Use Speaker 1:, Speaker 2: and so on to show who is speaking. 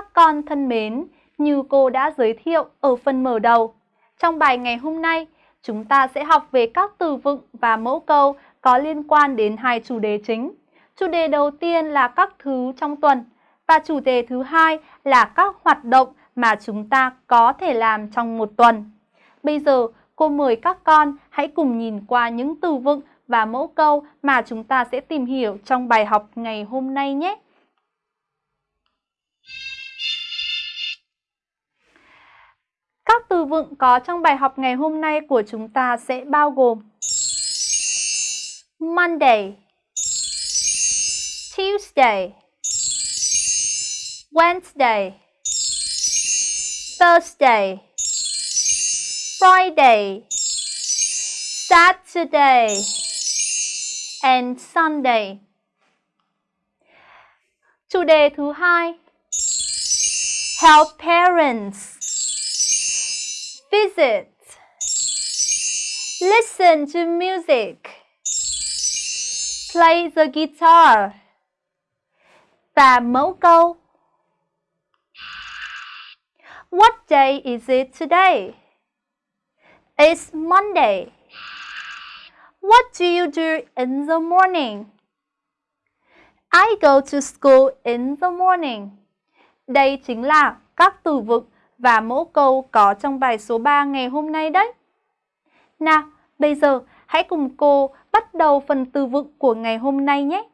Speaker 1: Các con thân mến, như cô đã giới thiệu ở phần mở đầu, trong bài ngày hôm nay, chúng ta sẽ học về các từ vựng và mẫu câu có liên quan đến hai chủ đề chính. Chủ đề đầu tiên là các thứ trong tuần và chủ đề thứ hai là các hoạt động mà chúng ta có thể làm trong một tuần. Bây giờ, cô mời các con hãy cùng nhìn qua những từ vựng và mẫu câu mà chúng ta sẽ tìm hiểu trong bài học ngày hôm nay nhé. Từ vựng có trong bài học ngày hôm nay của chúng ta sẽ bao gồm Monday, Tuesday, Wednesday, Thursday, Friday, Saturday, and Sunday. Chủ đề thứ hai, Help parents visit, listen to music, play the guitar và mẫu câu. What day is it today? It's Monday. What do you do in the morning? I go to school in the morning. Đây chính là các từ vựng và mẫu câu có trong bài số 3 ngày hôm nay đấy. Nào, bây giờ hãy cùng cô bắt đầu phần từ vựng của ngày hôm nay nhé.